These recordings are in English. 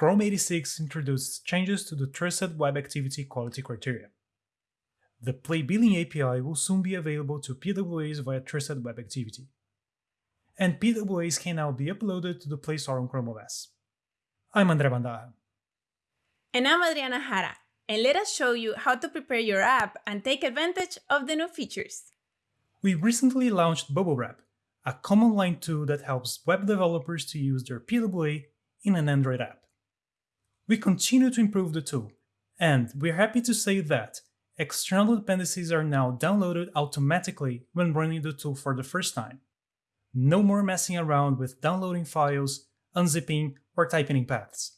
Chrome 86 introduced changes to the Trusted Web Activity Quality Criteria. The Play Billing API will soon be available to PWAs via Trusted Web Activity. And PWAs can now be uploaded to the Play Store on Chrome OS. I'm Andre Bandarra. And I'm Adriana Jara, and let us show you how to prepare your app and take advantage of the new features. We recently launched Bubble Wrap, a command line tool that helps web developers to use their PWA in an Android app. We continue to improve the tool, and we're happy to say that external dependencies are now downloaded automatically when running the tool for the first time. No more messing around with downloading files, unzipping, or typing in paths.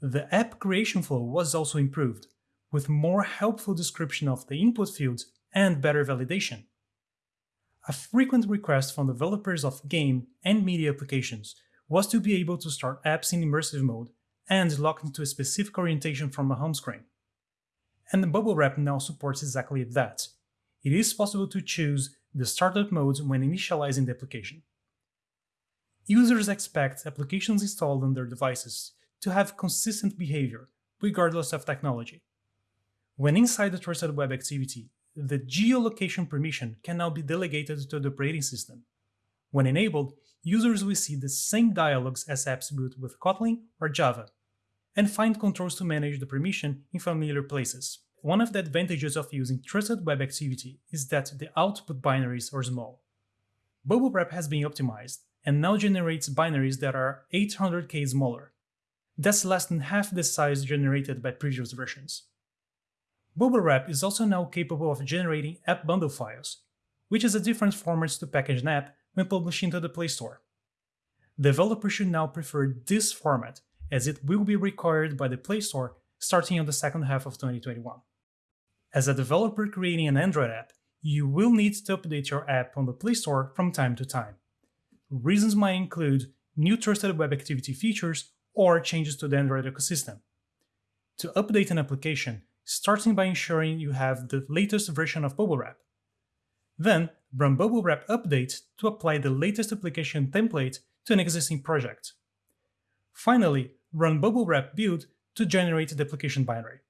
The app creation flow was also improved, with more helpful description of the input fields and better validation. A frequent request from developers of game and media applications was to be able to start apps in immersive mode and locked into a specific orientation from a home screen. And the Bubble Wrap now supports exactly that. It is possible to choose the startup mode when initializing the application. Users expect applications installed on their devices to have consistent behavior, regardless of technology. When inside the Trusted Web Activity, the geolocation permission can now be delegated to the operating system. When enabled, users will see the same dialogues as apps built with Kotlin or Java, and find controls to manage the permission in familiar places. One of the advantages of using Trusted Web Activity is that the output binaries are small. Bubble Wrap has been optimized and now generates binaries that are 800k smaller. That's less than half the size generated by previous versions. Bubble Wrap is also now capable of generating app bundle files, which is a different format to package an app when publishing to the Play Store. Developers should now prefer this format as it will be required by the Play Store starting on the second half of 2021. As a developer creating an Android app, you will need to update your app on the Play Store from time to time. Reasons might include new trusted web activity features or changes to the Android ecosystem. To update an application, starting by ensuring you have the latest version of Bubble Wrap. Then, run Bubble Wrap update to apply the latest application template to an existing project. Finally, run bubble wrap build to generate the application binary.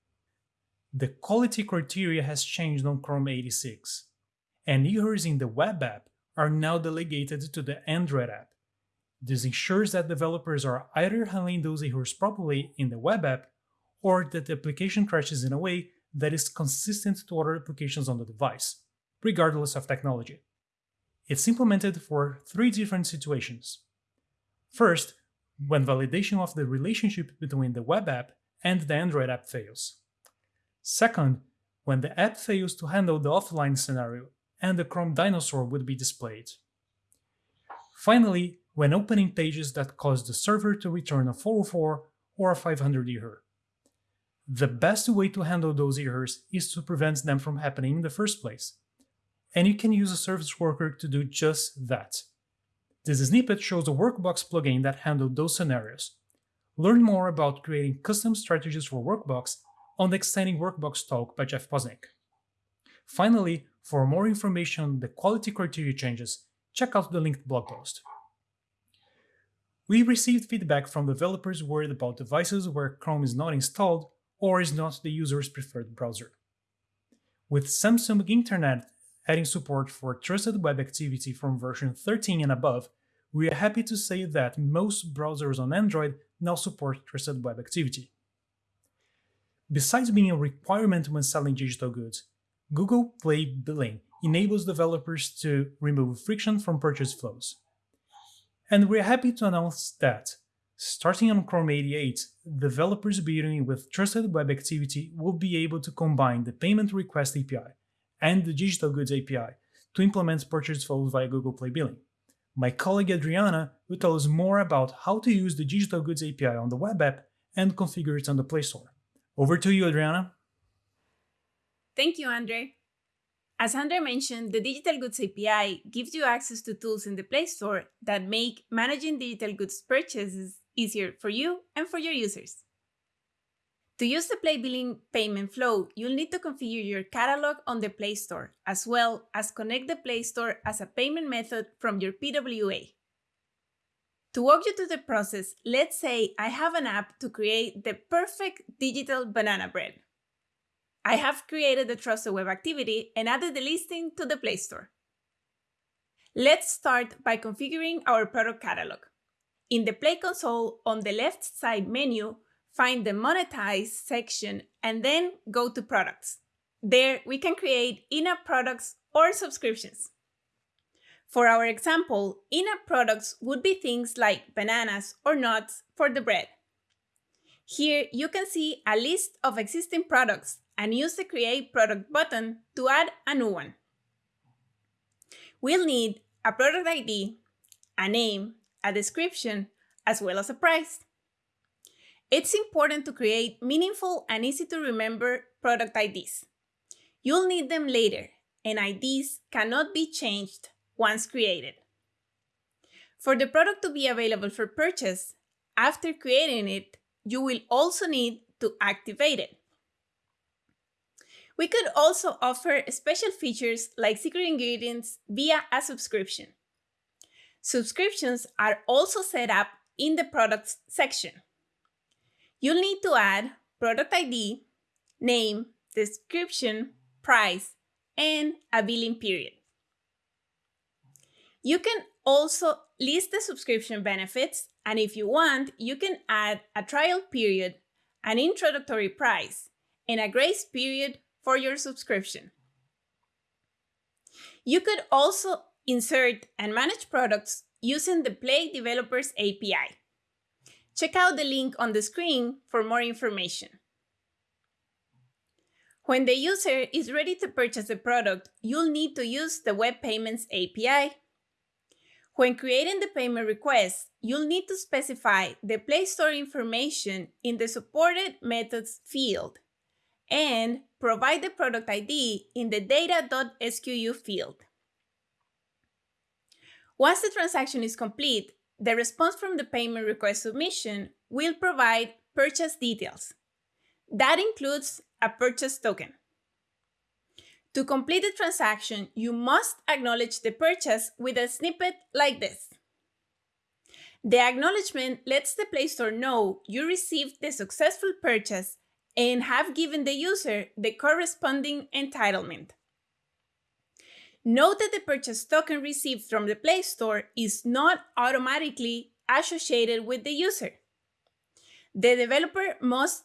The quality criteria has changed on Chrome 86, and errors in the web app are now delegated to the Android app. This ensures that developers are either handling those errors properly in the web app or that the application crashes in a way that is consistent to other applications on the device, regardless of technology. It's implemented for three different situations. First, when validation of the relationship between the web app and the Android app fails. Second, when the app fails to handle the offline scenario and the Chrome dinosaur would be displayed. Finally, when opening pages that cause the server to return a 404 or a 500 error. The best way to handle those errors is to prevent them from happening in the first place. And you can use a service worker to do just that. This snippet shows a Workbox plugin that handled those scenarios. Learn more about creating custom strategies for Workbox on the Extending Workbox talk by Jeff Posnick. Finally, for more information on the quality criteria changes, check out the linked blog post. We received feedback from developers worried about devices where Chrome is not installed or is not the user's preferred browser. With Samsung Internet adding support for trusted web activity from version 13 and above, we are happy to say that most browsers on Android now support trusted web activity. Besides being a requirement when selling digital goods, Google Play Billing enables developers to remove friction from purchase flows. And we're happy to announce that, starting on Chrome 88, developers building with Trusted Web Activity will be able to combine the Payment Request API and the Digital Goods API to implement purchase flows via Google Play Billing. My colleague Adriana will tell us more about how to use the Digital Goods API on the web app and configure it on the Play Store. Over to you, Adriana. Thank you, Andre. As Andre mentioned, the Digital Goods API gives you access to tools in the Play Store that make managing digital goods purchases easier for you and for your users. To use the Play Billing payment flow, you'll need to configure your catalog on the Play Store, as well as connect the Play Store as a payment method from your PWA. To walk you through the process, let's say I have an app to create the perfect digital banana bread. I have created the trusted web activity and added the listing to the Play Store. Let's start by configuring our product catalog. In the Play console, on the left side menu, find the Monetize section and then go to Products. There, we can create in-app products or subscriptions. For our example, in-app products would be things like bananas or nuts for the bread. Here, you can see a list of existing products and use the Create Product button to add a new one. We'll need a product ID, a name, a description, as well as a price. It's important to create meaningful and easy to remember product IDs. You'll need them later, and IDs cannot be changed once created. For the product to be available for purchase, after creating it, you will also need to activate it. We could also offer special features like secret ingredients via a subscription. Subscriptions are also set up in the products section. You'll need to add product ID, name, description, price, and a billing period. You can also list the subscription benefits, and if you want, you can add a trial period, an introductory price, and a grace period for your subscription. You could also insert and manage products using the Play Developers API. Check out the link on the screen for more information. When the user is ready to purchase a product, you'll need to use the Web Payments API when creating the payment request, you'll need to specify the Play Store information in the Supported Methods field and provide the product ID in the data.sku field. Once the transaction is complete, the response from the payment request submission will provide purchase details. That includes a purchase token. To complete the transaction, you must acknowledge the purchase with a snippet like this. The acknowledgement lets the Play Store know you received the successful purchase and have given the user the corresponding entitlement. Note that the purchase token received from the Play Store is not automatically associated with the user. The developer must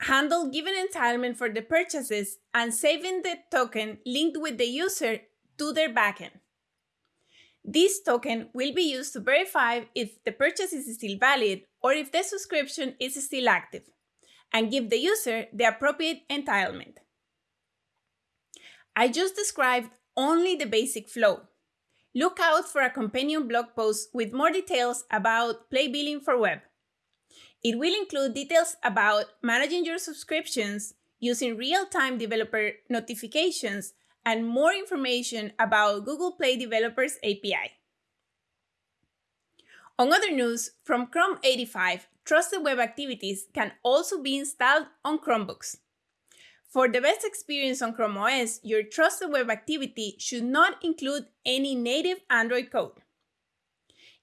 handle given entitlement for the purchases and saving the token linked with the user to their backend. This token will be used to verify if the purchase is still valid or if the subscription is still active, and give the user the appropriate entitlement. I just described only the basic flow. Look out for a companion blog post with more details about Play Billing for Web. It will include details about managing your subscriptions, using real-time developer notifications, and more information about Google Play Developers API. On other news, from Chrome 85, Trusted Web Activities can also be installed on Chromebooks. For the best experience on Chrome OS, your Trusted Web Activity should not include any native Android code.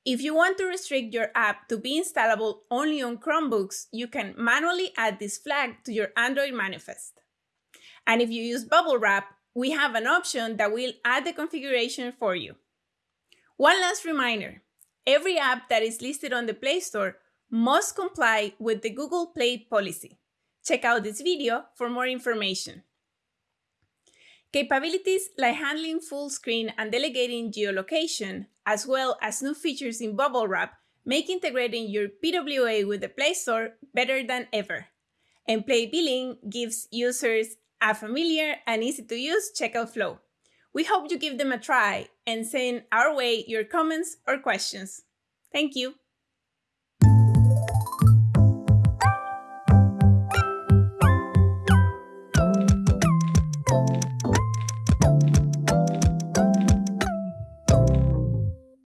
If you want to restrict your app to be installable only on Chromebooks, you can manually add this flag to your Android manifest. And if you use Bubble Wrap, we have an option that will add the configuration for you. One last reminder, every app that is listed on the Play Store must comply with the Google Play policy. Check out this video for more information. Capabilities like handling full screen and delegating geolocation, as well as new features in Bubble Wrap, make integrating your PWA with the Play Store better than ever. And Play Billing gives users a familiar and easy to use checkout flow. We hope you give them a try and send our way your comments or questions. Thank you.